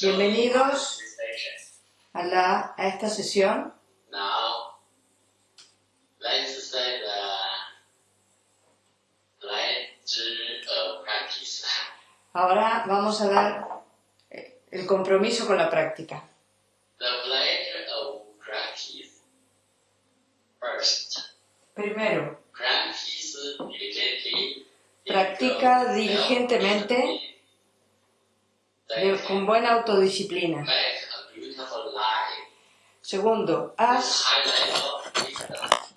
Bienvenidos a, la, a esta sesión. Now, let's say the pledge of practice. Ahora vamos a dar eh, el compromiso con la práctica. The pledge of practice. First, Primero, practice diligently. Practica diligentemente con buena autodisciplina. Segundo, haz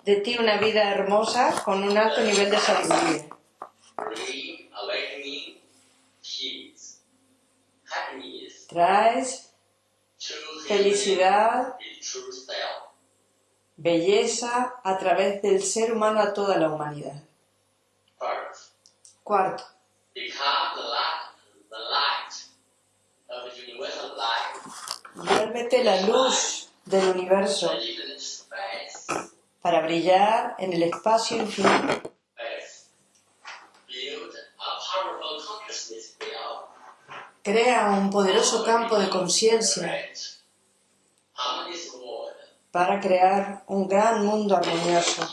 de ti una vida hermosa con un alto nivel de sabiduría. Traes felicidad, belleza a través del ser humano a toda la humanidad. Cuarto, become the light, the light of universal vuélvete la luz del universo para brillar en el espacio infinito. Crea un poderoso campo de conciencia para crear un gran mundo armonioso.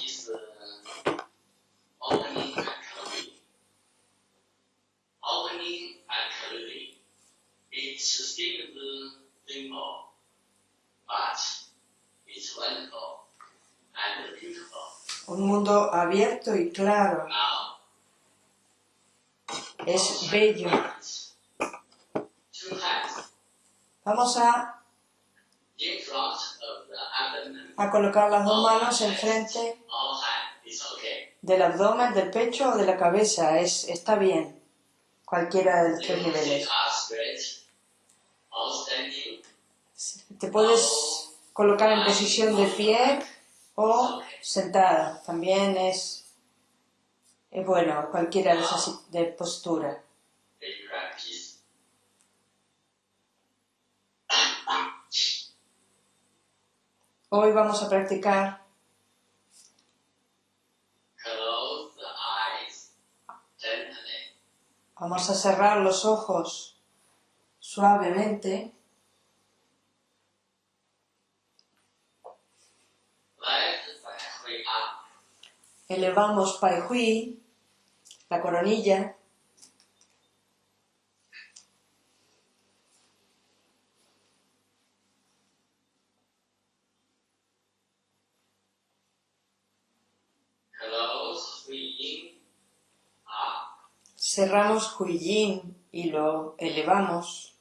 But it's wonderful and beautiful. Un mundo abierto y claro. Now, Es bello. hands. Two hands Vamos a, a colocar las dos manos enfrente del abdomen, del pecho o de la cabeza. Es, está bien. Cualquiera de los tres niveles. Te puedes colocar en posición de pie o sentada. También es, bueno cualquiera de esas de postura. Hoy vamos a practicar. Vamos a cerrar los ojos suavemente. Elevamos Pai Hui, la coronilla. Cerramos Hui Yin y lo elevamos.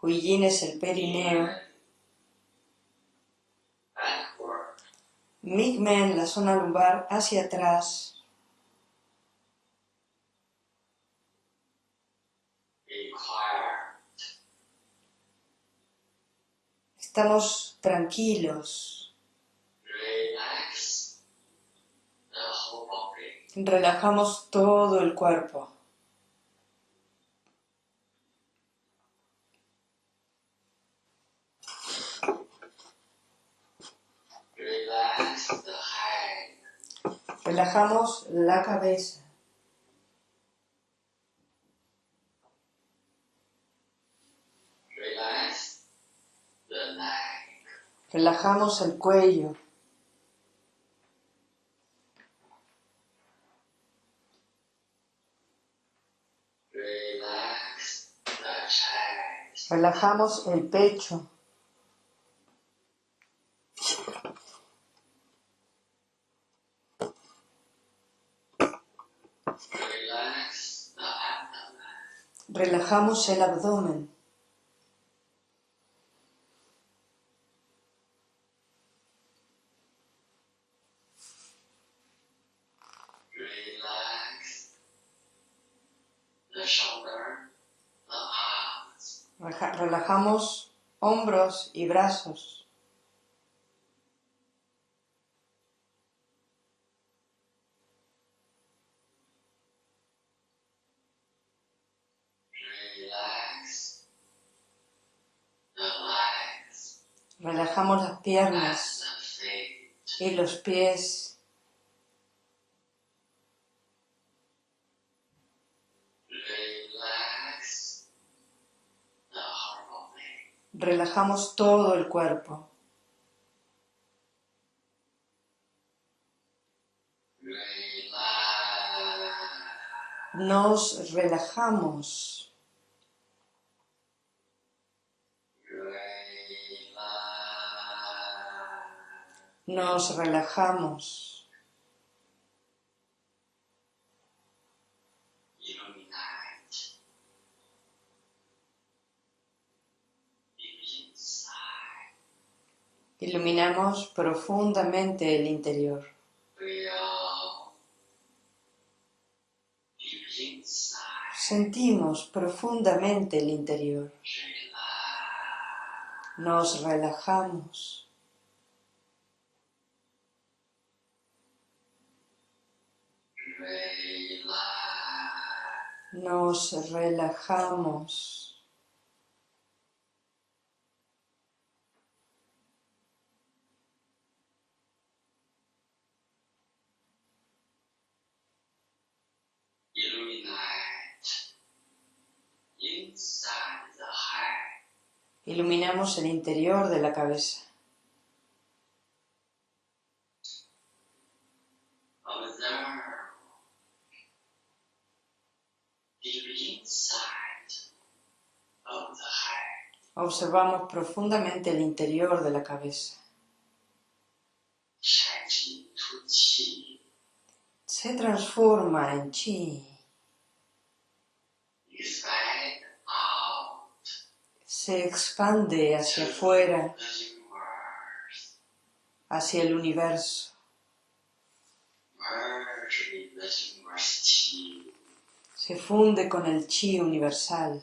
Hui Yin es el perineo. Migmen, la zona lumbar, hacia atrás. Estamos tranquilos. Relajamos todo el cuerpo. Relax the head. Relajamos la cabeza. Relax the neck. Relajamos el cuello. Relax the chest. Relajamos el pecho. Relax the abdomen. Relajamos el abdomen. Relajamos hombros y brazos. Relax the legs Relajamos las and piernas y los pies. Relajamos todo el cuerpo. Nos relajamos. Nos relajamos. Iluminamos profundamente el interior. Sentimos profundamente el interior. Nos relajamos. Relax. Nos relajamos. Iluminamos el interior de la cabeza deep inside of the heart. Observamos profundamente el interior de la cabeza. Se transforma en chi. Se expande hacia afuera, hacia el universo. Se funde con el chi universal.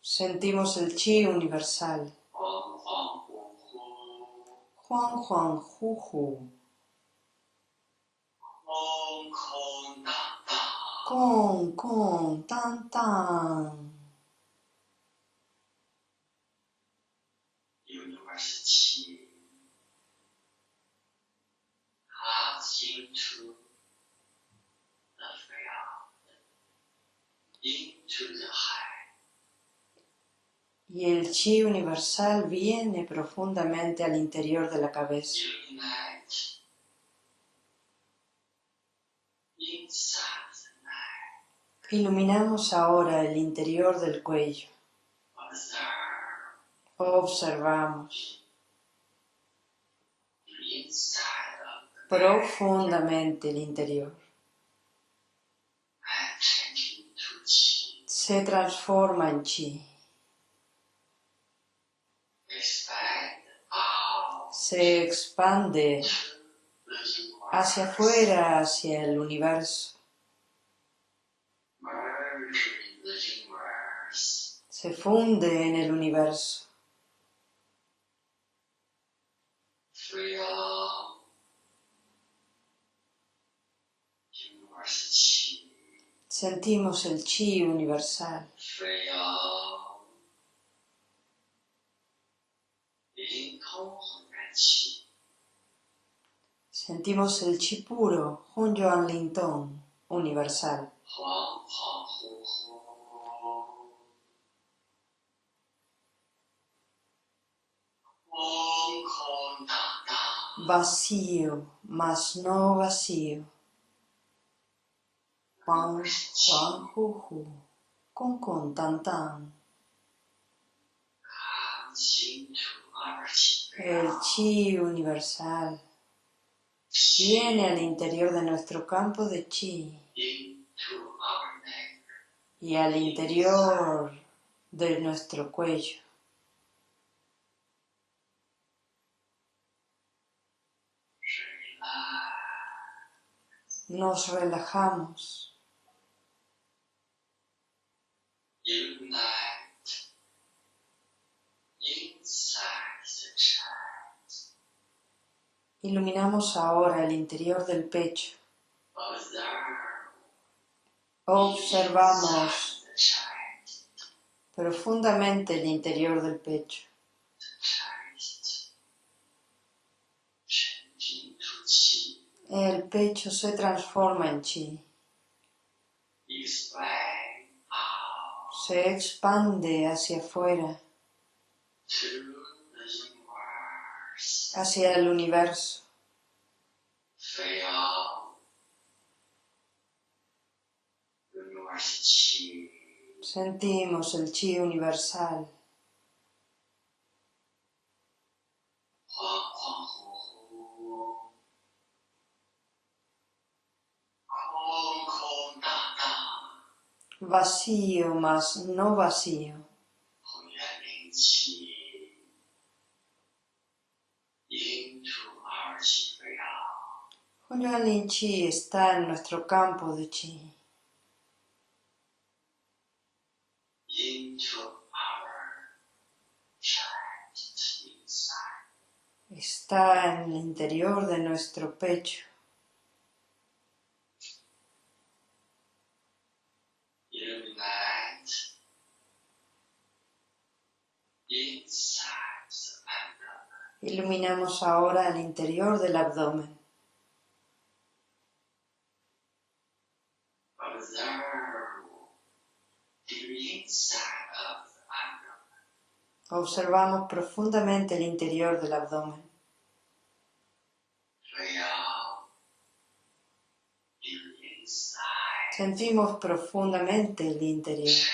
Sentimos el chi universal. Juan Juan da da. Con, con, tan, tan. Into the field. Into the heart. Y el chi universal viene profundamente al interior de la cabeza. Iluminamos ahora el interior del cuello. Observamos the inside of the neck profundamente el interior. Se transforma en chi. Se expande hacia afuera, hacia el universo. Se funde en el universo. Sentimos el chi universal. Sentimos el chi puro, Hun Yuan Ling universal. Vacío, mas no vacío pan, chan, ju, ju, con, con, tan, tan. El chi universal viene al interior de nuestro campo de chi y al interior de nuestro cuello. Nos relajamos. Iluminamos ahora el interior del pecho. Observamos profundamente el interior del pecho. El pecho se transforma en chi. Se expande hacia afuera, hacia el universo. Sentimos el chi universal, vacío más no vacío. Hunyuan Chi está en nuestro campo de Chi. Está en el interior de nuestro pecho. Iluminamos ahora el interior del abdomen. Observamos profundamente el interior del abdomen. Sentimos profundamente el interior.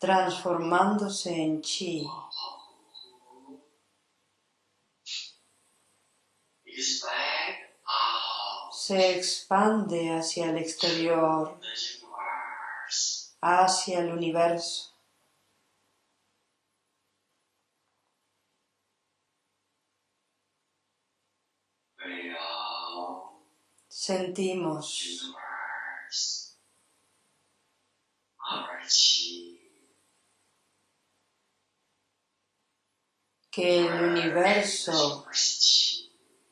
Transformándose en chi. Se expande hacia el exterior, hacia el universo. Sentimos universe. Our chi que el universo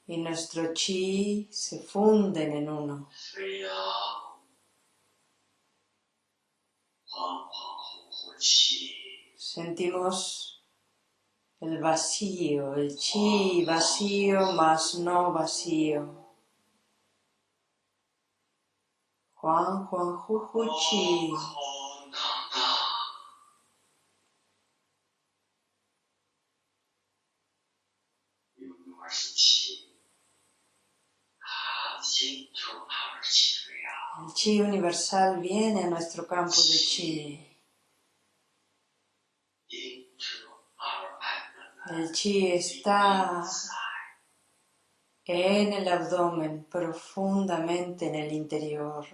y nuestro chi se funden en uno. Sentimos el vacío, el chi vacío más no vacío. Juan Juan chi universal viene a nuestro campo de chi. El chi está en el abdomen, profundamente en el interior.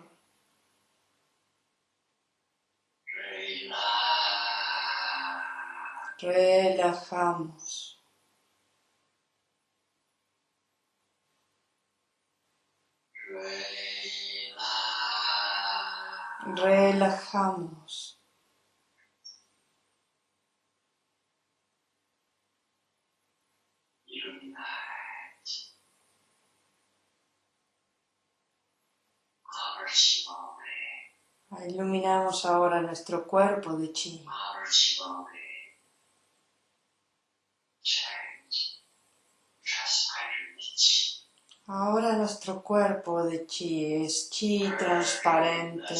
Relajamos. Relajamos. Iluminamos ahora nuestro cuerpo de chi. Ahora nuestro cuerpo de chi es chi transparente.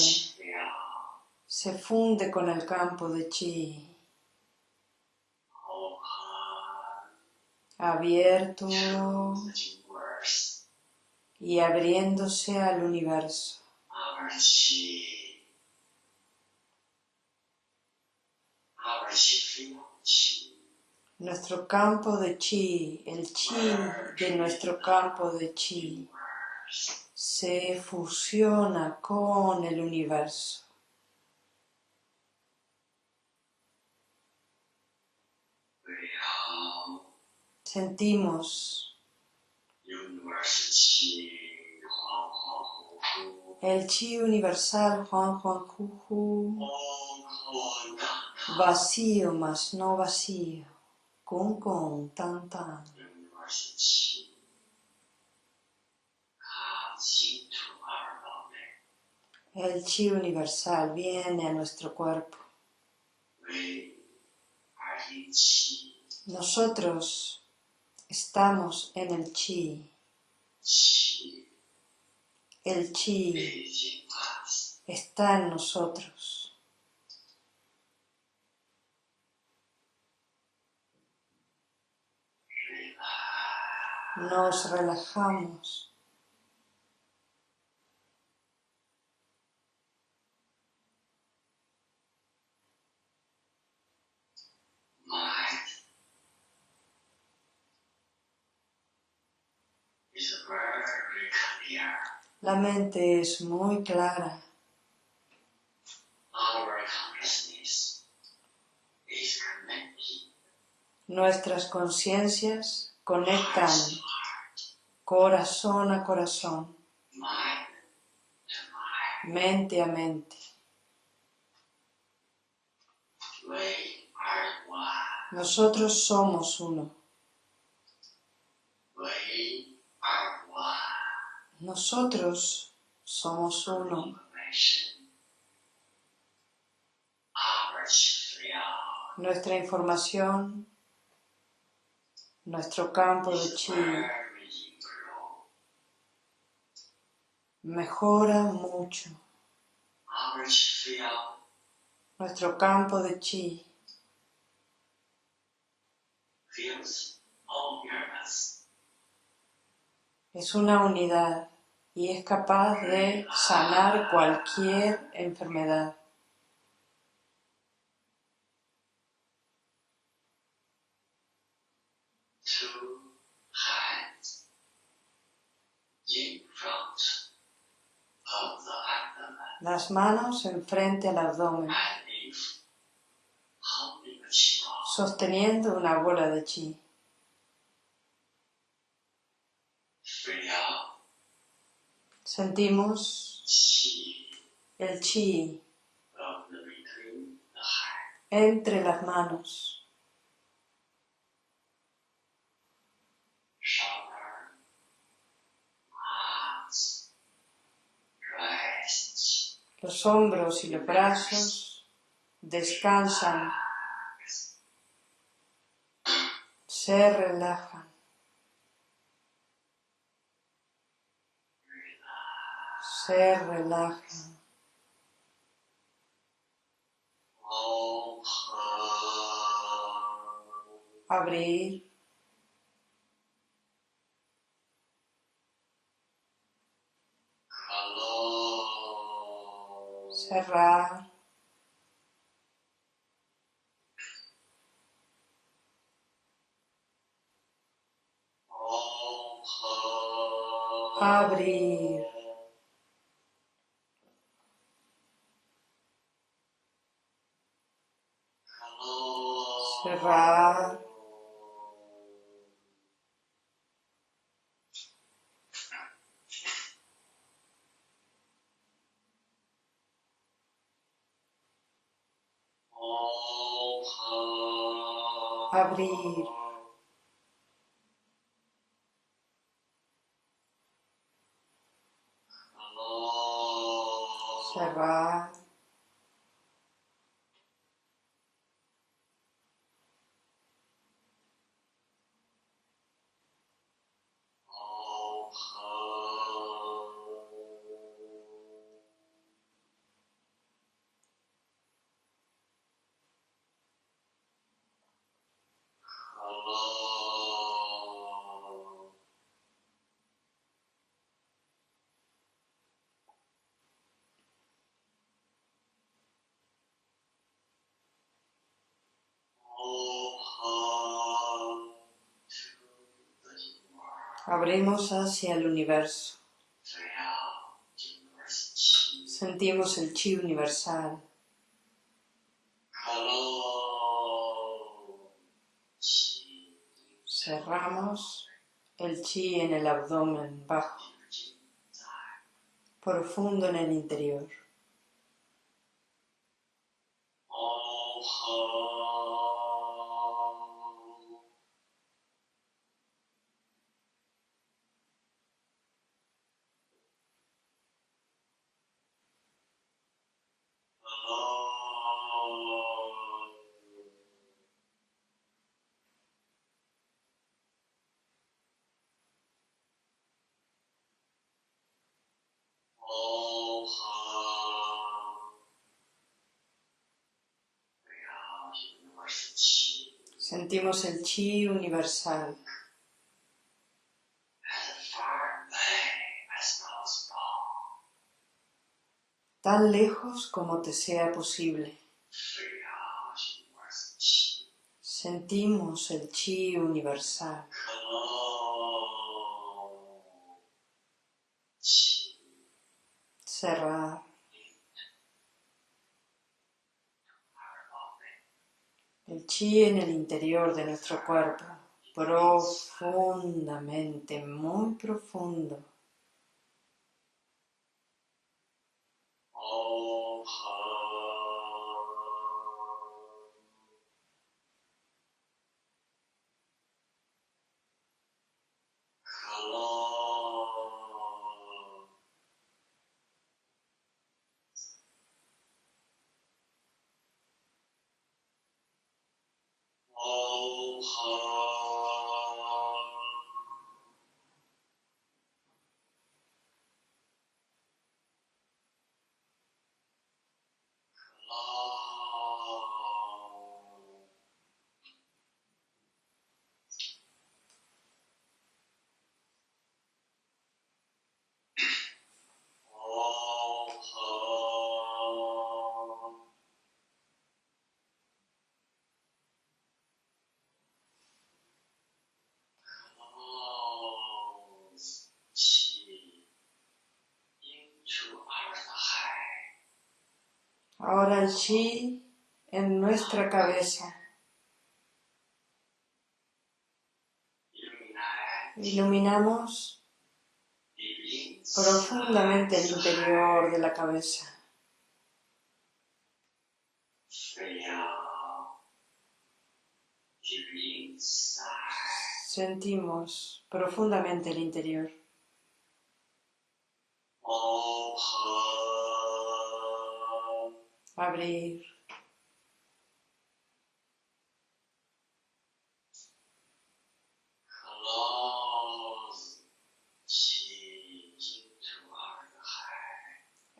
Se funde con el campo de chi. Abierto y abriéndose al universo. Nuestro campo de chi, el chi de nuestro campo de chi, se fusiona con el universo. Sentimos el chi universal Juan Juan vacío más no vacío, con con tan tan. El chi universal viene a nuestro cuerpo. Nosotros estamos en el chi. El chi está en nosotros. Nos relajamos. La mente es muy clara. Nuestras conciencias conectan corazón a corazón, mente a mente. Nosotros somos uno. Nosotros somos uno. Nuestra información, nuestro campo de chi mejora mucho. Nuestro campo de chi es una unidad y es capaz de sanar cualquier enfermedad. Las manos enfrente al abdomen, sosteniendo una bola de chi. Sentimos el chi entre las manos, los hombros y los brazos descansan, se relajan, se relajan. open, Abrir, cerrar, abrir, close, cerrar, open, abrir, close, cerrar, abrimos hacia el universo. Sentimos el chi universal. Cerramos el chi en el abdomen bajo, profundo en el interior. sentimos el chi universal. tan lejos como te sea posible. Sentimos el chi universal. Cerrado. El chi en el interior de nuestro cuerpo, profundamente, muy profundo. Ahora el chi en nuestra cabeza, iluminamos profundamente el interior de la cabeza. Sentimos profundamente el interior. Abrir,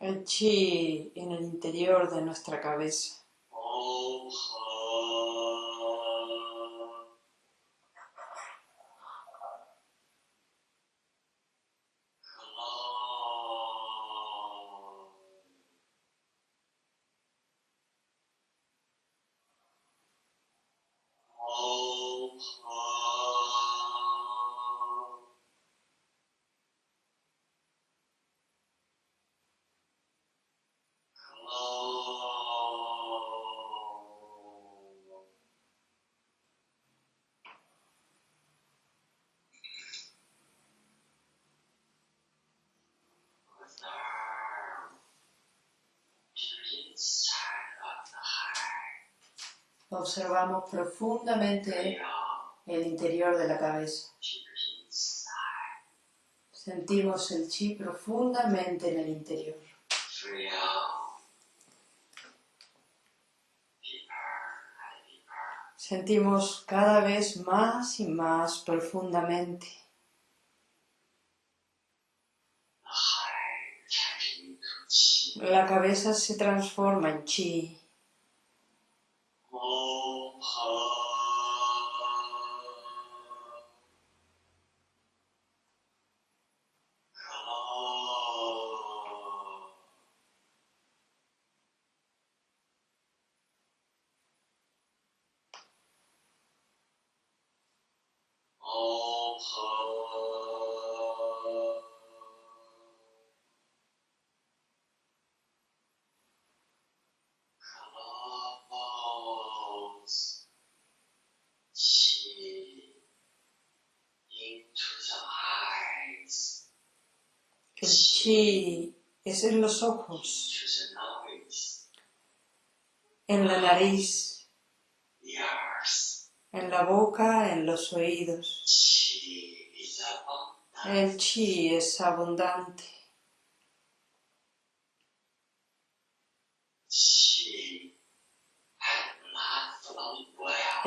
el chi en el interior de nuestra cabeza. Observamos profundamente el interior de la cabeza. Sentimos el chi profundamente en el interior. Sentimos cada vez más y más profundamente. La cabeza se transforma en chi. Om chi es en los ojos, en la nariz, en la boca, en los oídos. El chi es abundante.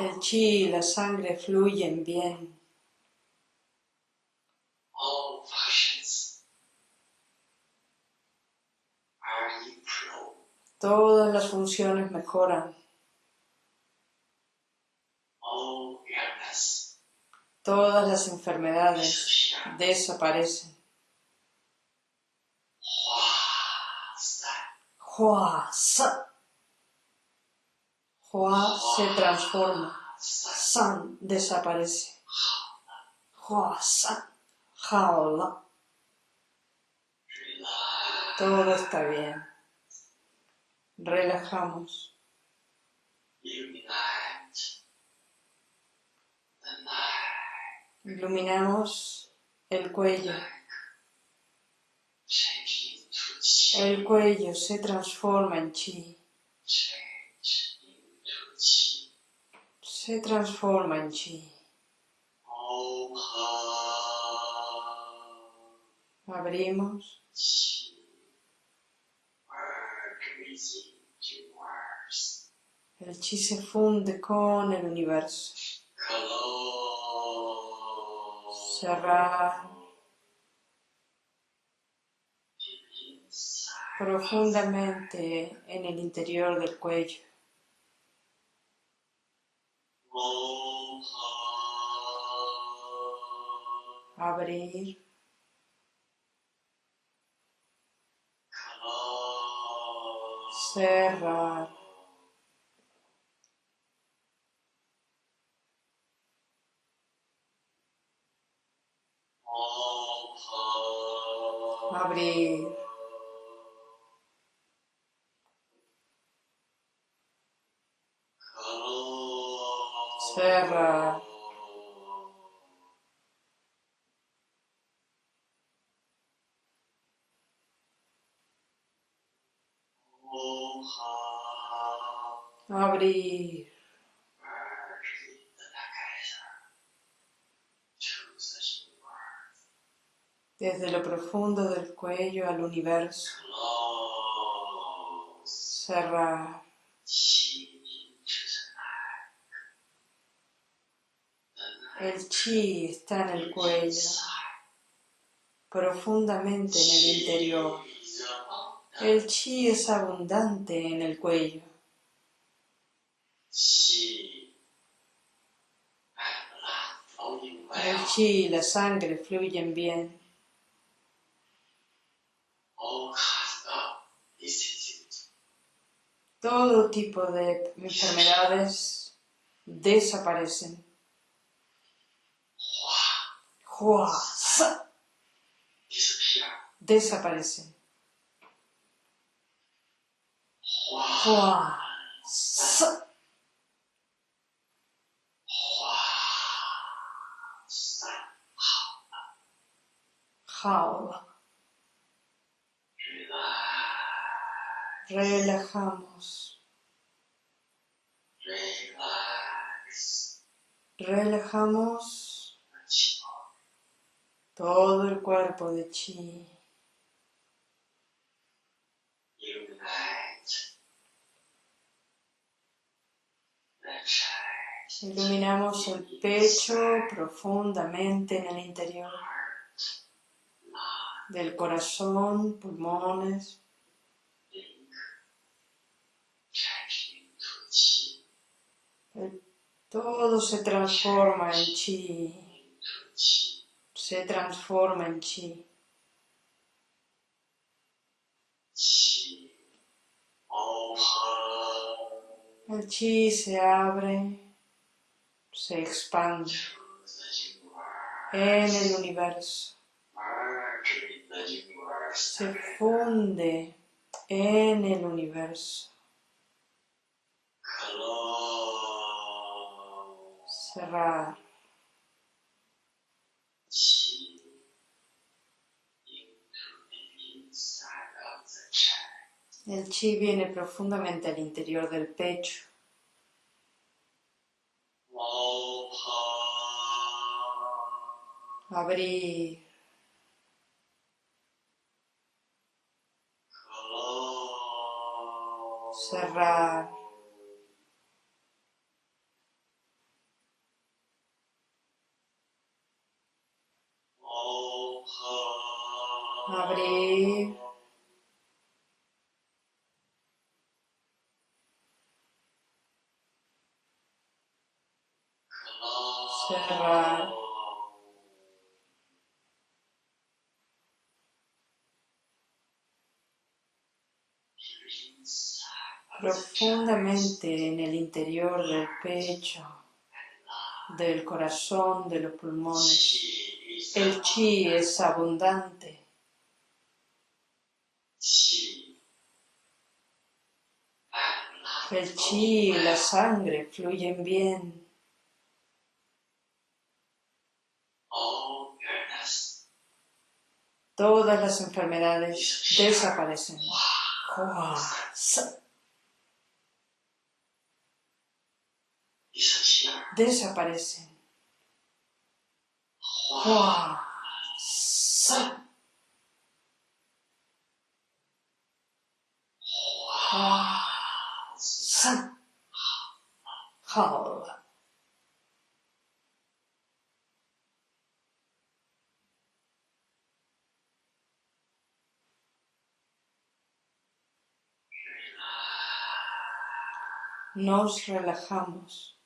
El chi y la sangre fluyen bien. Todas las funciones mejoran. Todas las enfermedades desaparecen. Hua se transforma. San desaparece. Hua San. Jaola. Todo está bien. Relajamos. Iluminamos el cuello. El cuello se transforma en chi. Se transforma en chi. Abrimos. chi, merge with universe. El chi se funde con el universo. Cerrar profundamente en el interior del cuello. Abrir. Cerrar. Open. Abrir. Close. Cerrar. Open. Abrir. Merge together to the universe. Desde lo profundo del cuello al universo. Cerrar. El chi está en el cuello, profundamente en el interior. El chi es abundante en el cuello. El chi y la sangre fluyen bien. Todo tipo de enfermedades desaparecen. Desaparecen sa, jaula. Relajamos. Relax. Relajamos todo el cuerpo de chi. Iluminamos el pecho profundamente en el interior del corazón, pulmones. link, change into chi, El- todo se transforma en chi. Se transforma en chi. El chi se abre, se expande en el universo. Se funde en el universo. Cerrar. El chi viene profundamente al interior del pecho. Abrir. Profundamente en el interior del pecho, del corazón, de los pulmones. El chi es abundante. El chi y la sangre fluyen bien. Todas las enfermedades desaparecen. Desaparecen. Nos relajamos.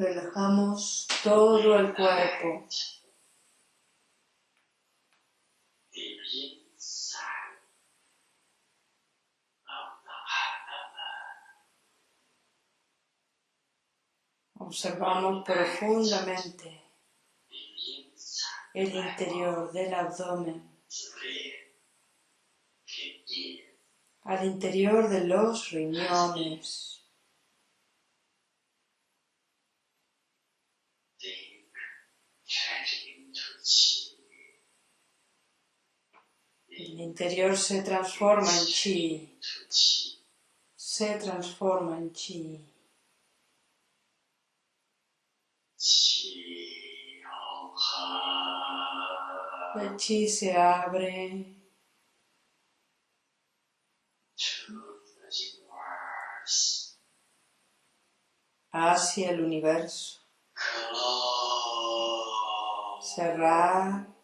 Relajamos todo el cuerpo. Observamos profundamente el interior del abdomen, al interior de los riñones, el interior se transforma en chi, se transforma en chi. El chi se abre hacia el universo. Cerrar.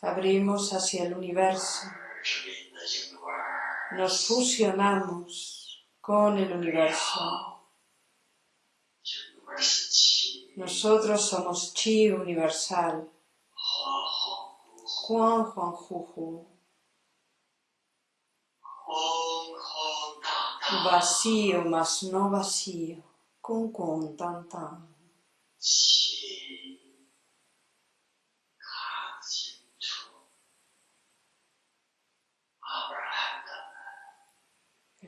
Abrimos hacia el universo. Nos fusionamos con el universo. Nosotros somos chi universal. Juan Juan Juju. Vacío más no vacío. Con tan tan.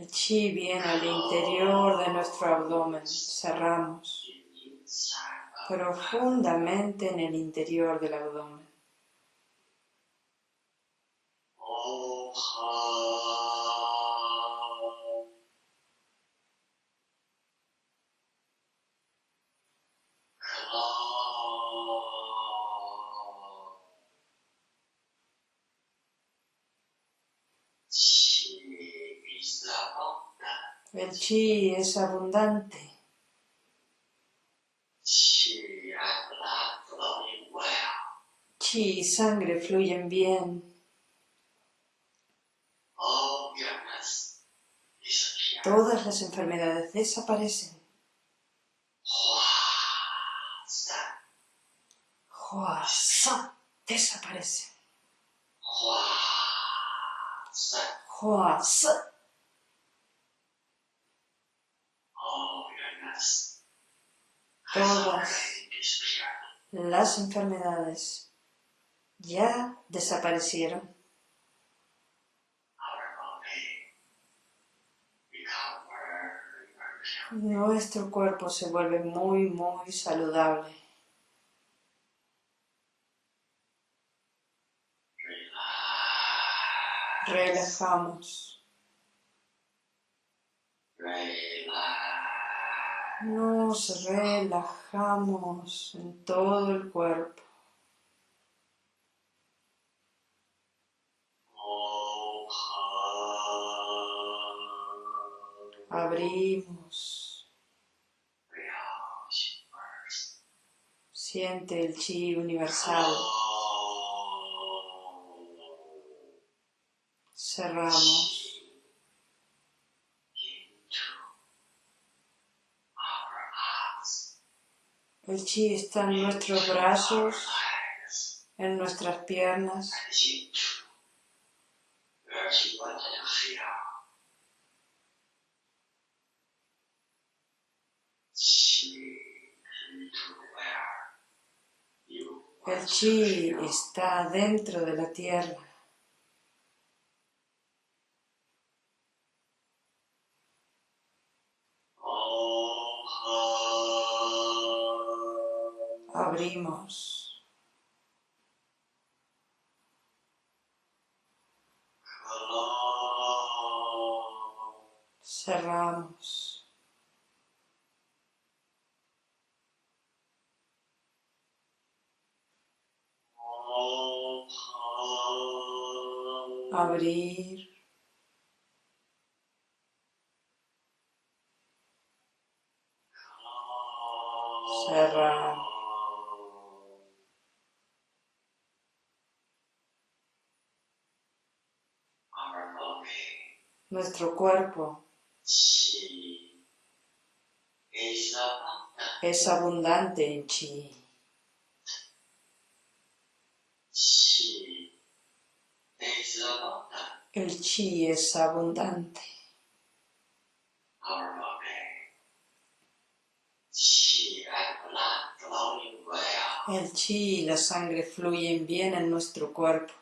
El chi viene al interior de nuestro abdomen. Cerramos profundamente en el interior del abdomen. Chi es abundante. Chi y sangre fluyen bien. Todas las enfermedades desaparecen. Huasa desaparecen. Todas las enfermedades ya desaparecieron. Nuestro cuerpo se vuelve muy, muy saludable. Relax. Relajamos. Nos relajamos en todo el cuerpo. Abrimos. Siente el chi universal. Cerramos. El chi está en nuestros brazos, en nuestras piernas. El chi está dentro de la tierra. Abrimos. Cerramos. Abrir. Nuestro cuerpo es abundante en chi. El chi es abundante. El chi y la sangre fluyen bien en nuestro cuerpo.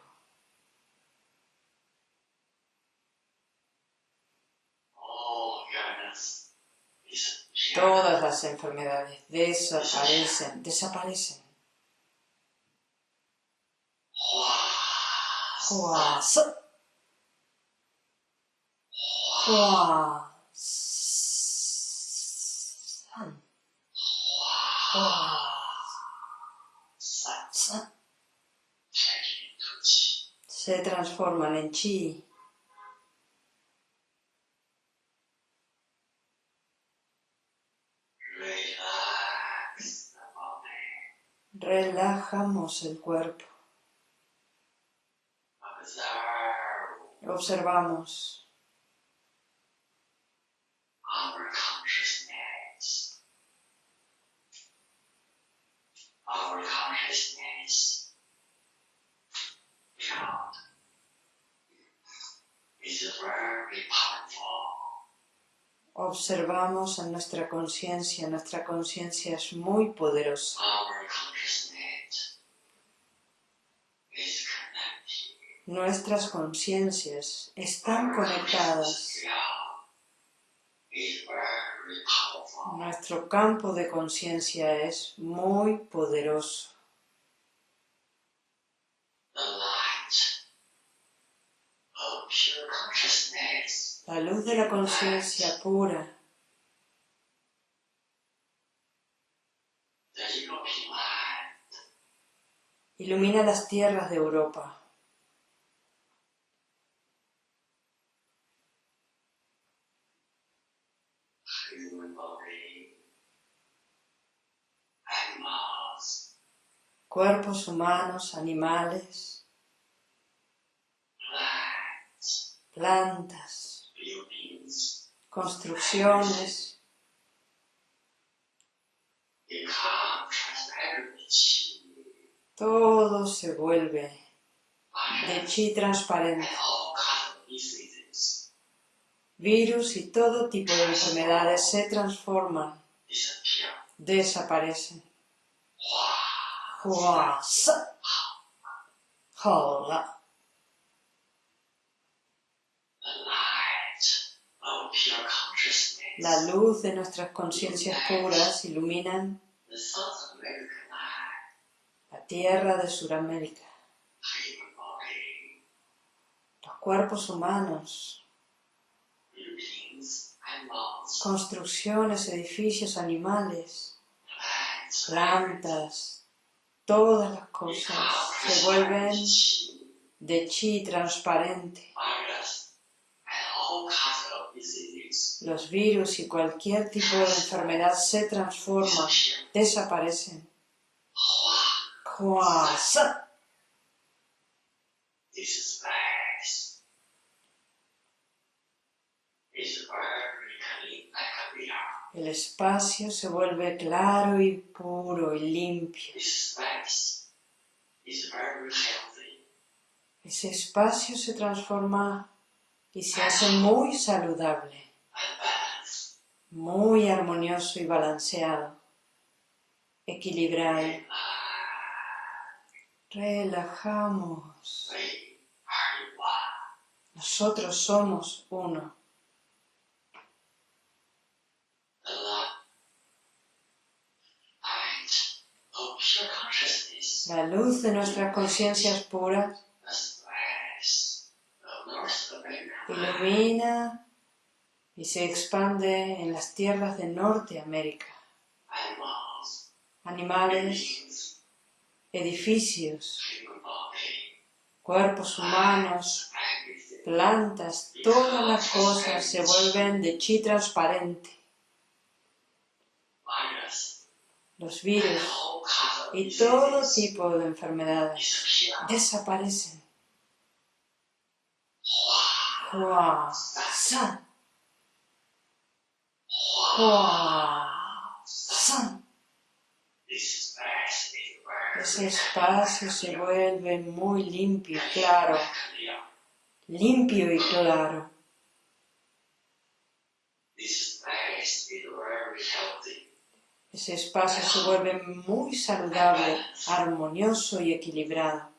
Todas las enfermedades desaparecen, desaparecen. Se transforman en chi. Relax the body. Relajamos el cuerpo. Observamos. Observamos en nuestra conciencia, nuestra conciencia es muy poderosa. Nuestras conciencias están conectadas. Nuestro campo de conciencia es muy poderoso. La luz de la conciencia pura ilumina las tierras de Europa. Cuerpos humanos, animales, plantas, construcciones, todo se vuelve de chi transparente. Virus y todo tipo de enfermedades se transforman, desaparecen. 哗，哇塞，好了， the light of pure consciousness, la luz de nuestras conciencias puras iluminan the South American light, la tierra de Sudamérica, human body, los cuerpos humanos, buildings, animals, construcciones, edificios, animales, plants, plantas, todas las cosas se vuelven de chi transparente. Los virus y cualquier tipo de enfermedad se transforman, desaparecen. 哗 El espacio se vuelve claro y puro y limpio. Ese espacio se transforma y se hace muy saludable, muy armonioso y balanceado, equilibrado. Relajamos. Nosotros somos uno. La luz de nuestras conciencias puras ilumina y se expande en las tierras de Norteamérica. Animales, edificios, cuerpos humanos, plantas, todas las cosas se vuelven de chi transparente. Los virus y todo tipo de enfermedades desaparecen. Hua, san, hua. san. Ese espacio se vuelve muy limpio y claro, limpio y claro. Ese espacio se vuelve muy saludable, armonioso y equilibrado.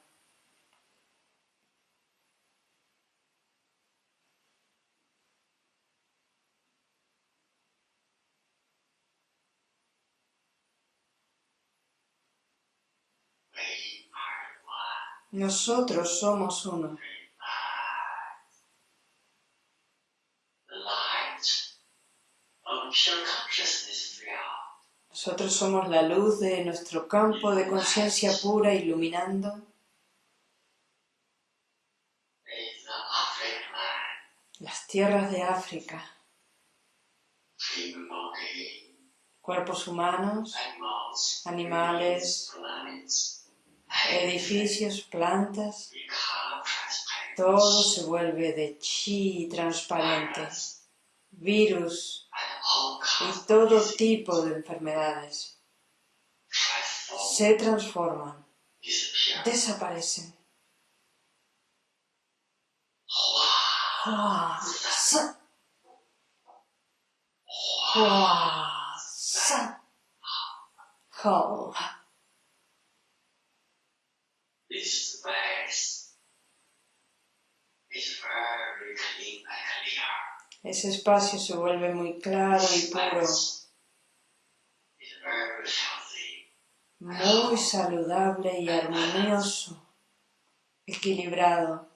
Nosotros somos uno. Nosotros somos la luz de nuestro campo de conciencia pura iluminando. Las tierras de África, cuerpos humanos, Animales, edificios, plantas, todo se vuelve de chi transparente, virus y todo tipo de enfermedades se transforman, desaparecen. Hua, Hua, san. Hua, san. Hou. This space is very clean and clear. Ese espacio se vuelve muy claro y puro, muy saludable y armonioso, equilibrado.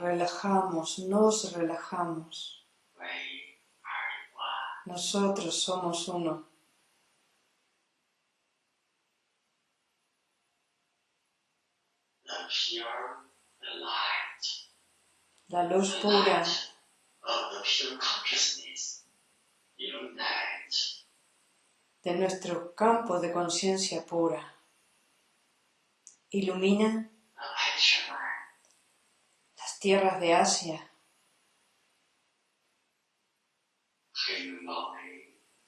Relajamos, nos relajamos. Nosotros somos uno. The pure, the light, La luz the pura. light of the pure consciousness illuminate de nuestro campo de conciencia pura. Ilumina las tierras de Asia,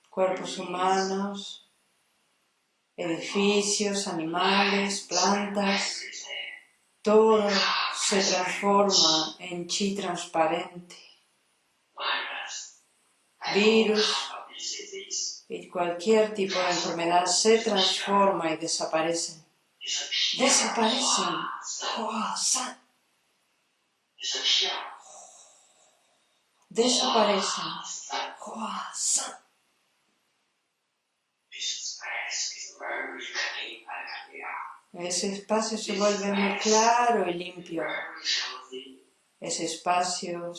cuerpos humanos, edificios, animales, plantas, todo se transforma en chi transparente. Virus y cualquier tipo de enfermedad se transforma y desaparecen. Desaparecen. Desaparecen. Ese espacio se vuelve muy claro y limpio. Ese espacio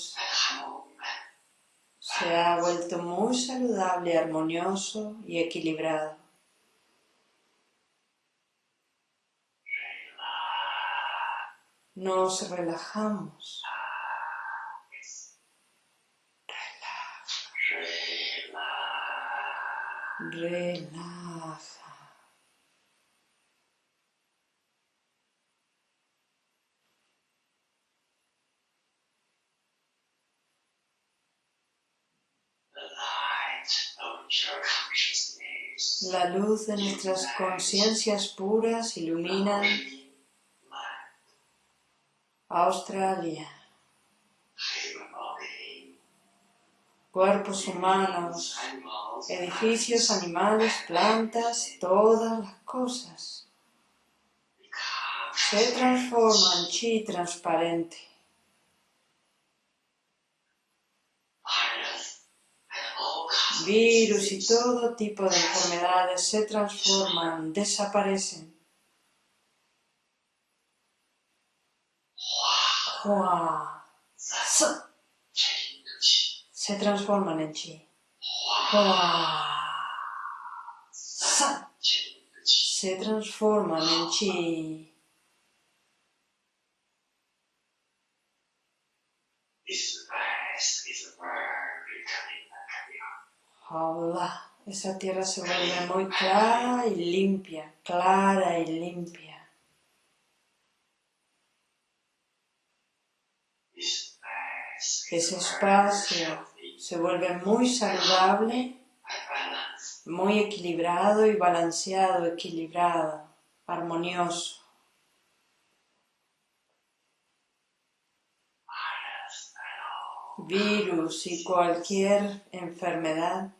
se ha vuelto muy saludable, armonioso y equilibrado. Nos relajamos. Relaja. La luz de nuestras conciencias puras ilumina Australia. Cuerpos humanos, edificios, animales, plantas, todas las cosas se transforman en chi transparente. Virus y todo tipo de enfermedades se transforman, desaparecen. Se transforman en chi. Se transforman en chi. Esa tierra se vuelve muy clara y limpia, clara y limpia. Ese espacio se vuelve muy saludable, muy equilibrado y balanceado, equilibrado, armonioso. Virus y cualquier enfermedad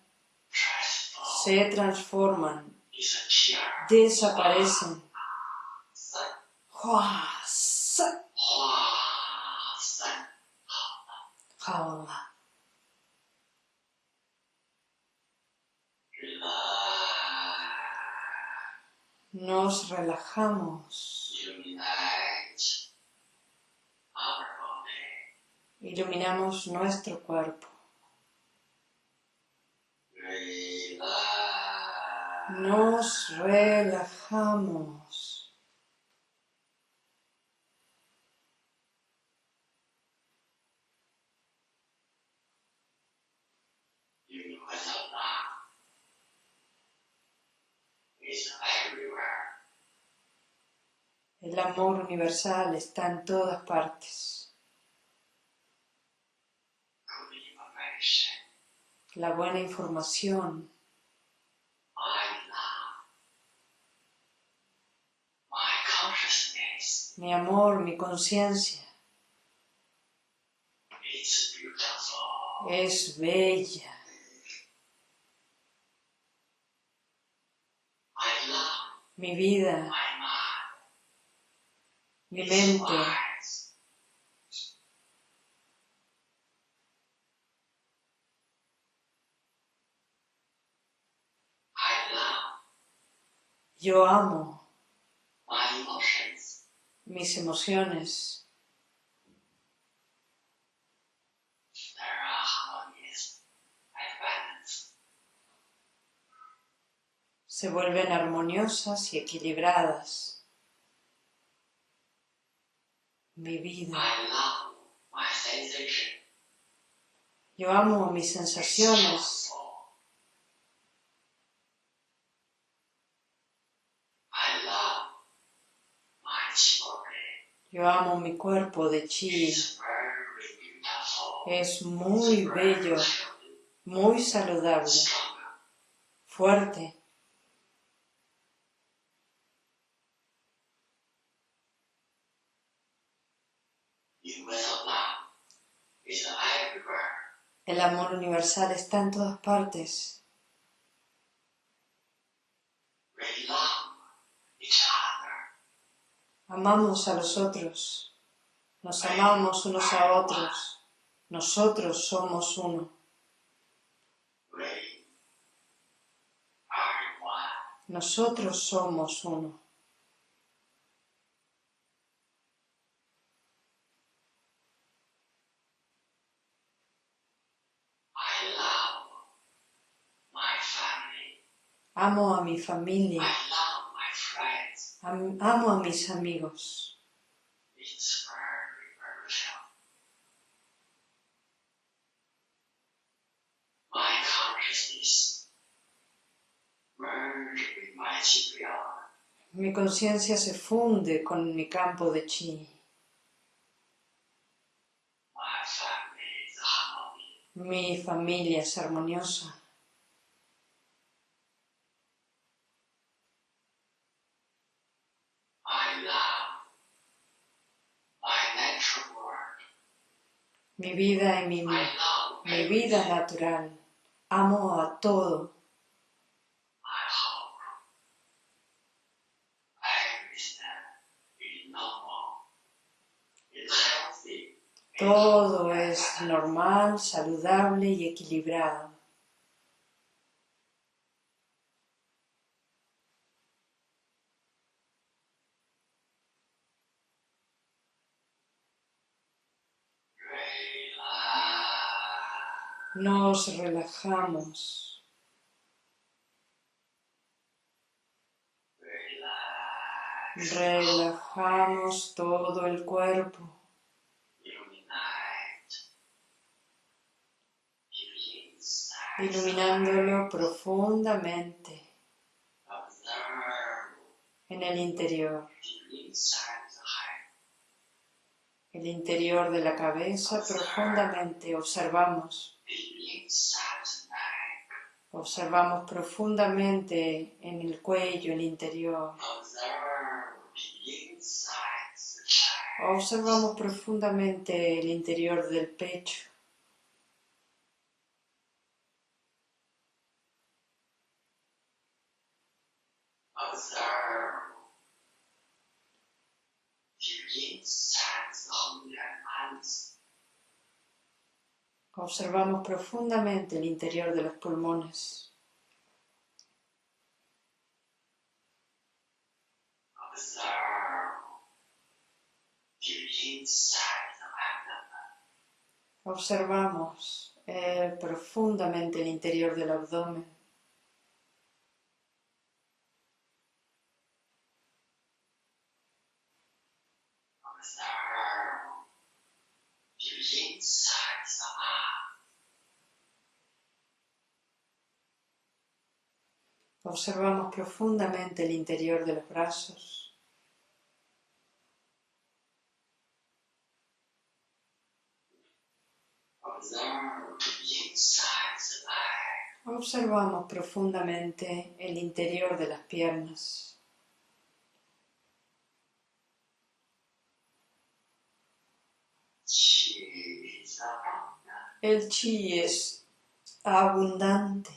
se transforman, desaparecen. Nos relajamos. Iluminamos nuestro cuerpo. Nos relajamos. El amor universal está en todas partes. La buena información mi amor, mi conciencia. Es bella. Mi vida, mi mente, yo amo mis emociones. Se vuelven armoniosas y equilibradas. Mi vida. Yo amo mis sensaciones. Yo mi cuerpo de chi. Es muy bello, muy saludable, fuerte. El amor universal está en todas partes. Amamos a los otros. Nos amamos unos a otros. Nosotros somos uno. Nosotros somos uno. Amo a mi familia. Am- amo a mis amigos. Mi conciencia se funde con mi campo de chi. My family is harmony. Mi familia es armoniosa. Mi vida y mi, mi vida natural. Amo a todo. Todo es normal, saludable y equilibrado. Relax. Nos relajamos. Relajamos todo el cuerpo. Iluminándolo profundamente en el interior, el interior de la cabeza profundamente. Observamos, Deep inside the neck. Observamos profundamente en el cuello, el interior. Observamos profundamente el interior del pecho. Observe deep inside the holy hands. Observamos profundamente el interior de los pulmones. Observamos eh, profundamente el interior del abdomen. Observamos profundamente el interior de los brazos. Observamos profundamente el interior de las piernas. El chi es abundante.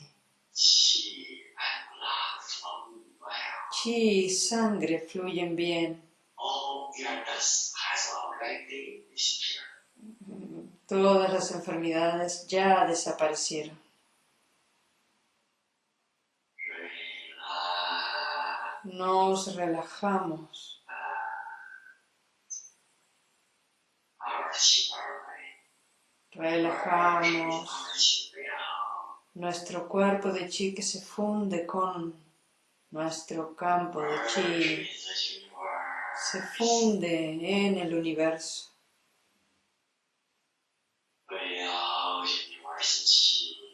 Chi and blood flow well. Chi y sangre fluyen bien. Todas las enfermedades ya desaparecieron. Nos relajamos. Relajamos nuestro cuerpo de chi que se funde con nuestro campo de chi. Se funde en el universo.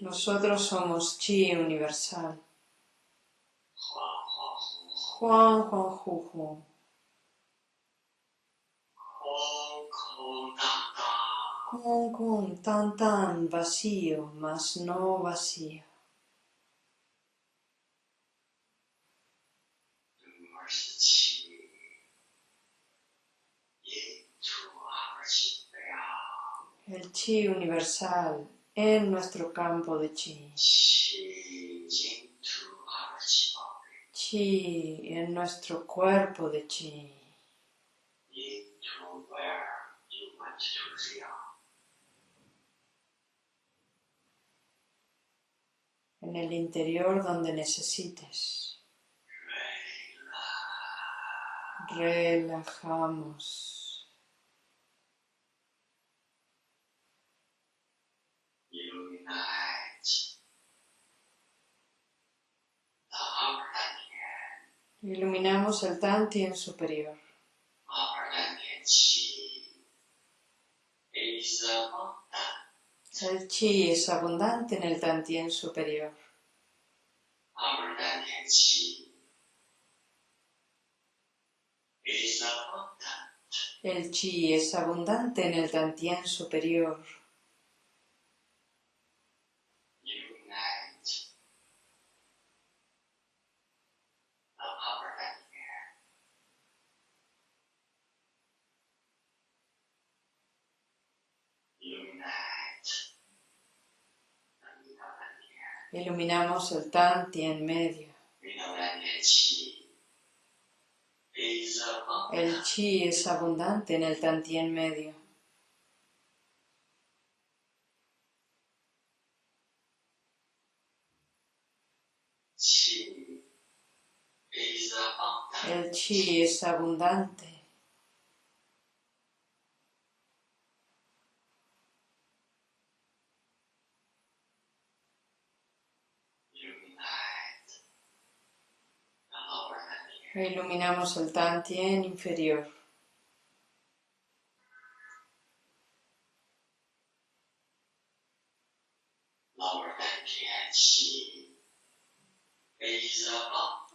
Nosotros somos chi universal. Juan Juan Juju. Con con tan tan vacío, mas no vacío. Universe chi. Into our shimmering. el chi universal en nuestro campo de chi. Chi en nuestro cuerpo de chi. En el interior donde necesites. Relajamos. Iluminamos el Tantien superior. El chi es abundante en el Tantien superior. El chi es abundante en el Tantien superior. Iluminamos el medio. Qi is abundant. El chi es abundante en el Tantien medio. Qi is abundant. El chi es abundante. Iluminamos el Tantien inferior.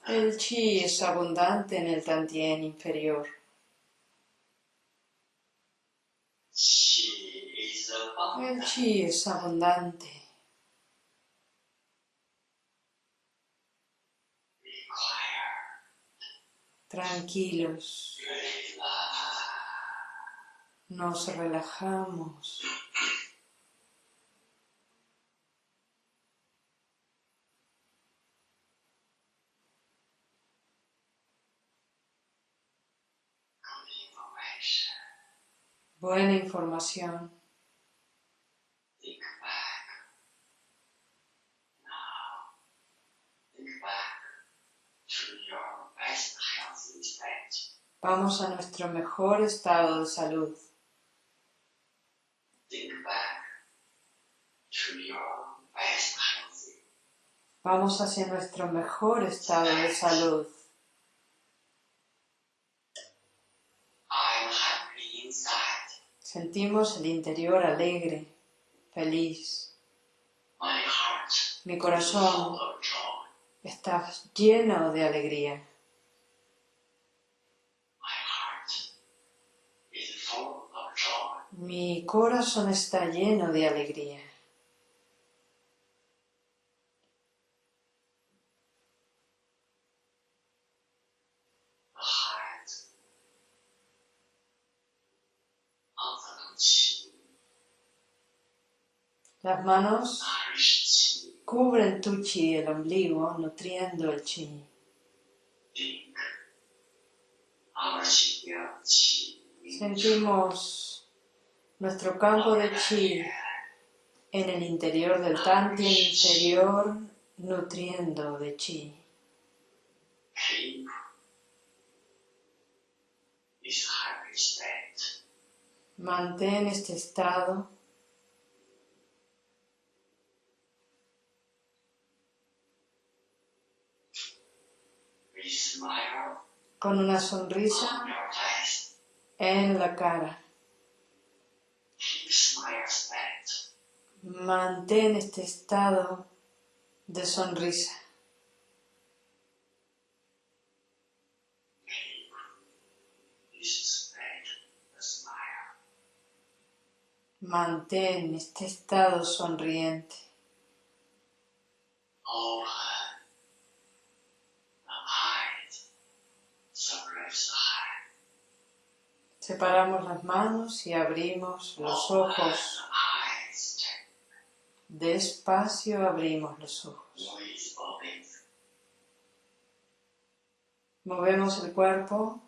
El chi es abundante en el Tantien inferior. El chi es abundante. Tranquilos. Nos relajamos. Buena información. Vamos a nuestro mejor estado de salud. Vamos hacia nuestro mejor estado de salud. Sentimos el interior alegre, feliz. Mi corazón está lleno de alegría. Mi corazón está lleno de alegría. Las manos cubren tu chi, el ombligo, nutriendo el chi. Sentimos nuestro campo de chi en el interior del tantien inferior, nutriendo de chi. Mantén este estado. Con una sonrisa en la cara. Mantén este estado de sonrisa. Mantén este estado sonriente. Open the eyes. Suppress the heart. Separamos las manos y abrimos los ojos. Despacio abrimos los ojos. Movemos el cuerpo.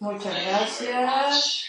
Muchas gracias.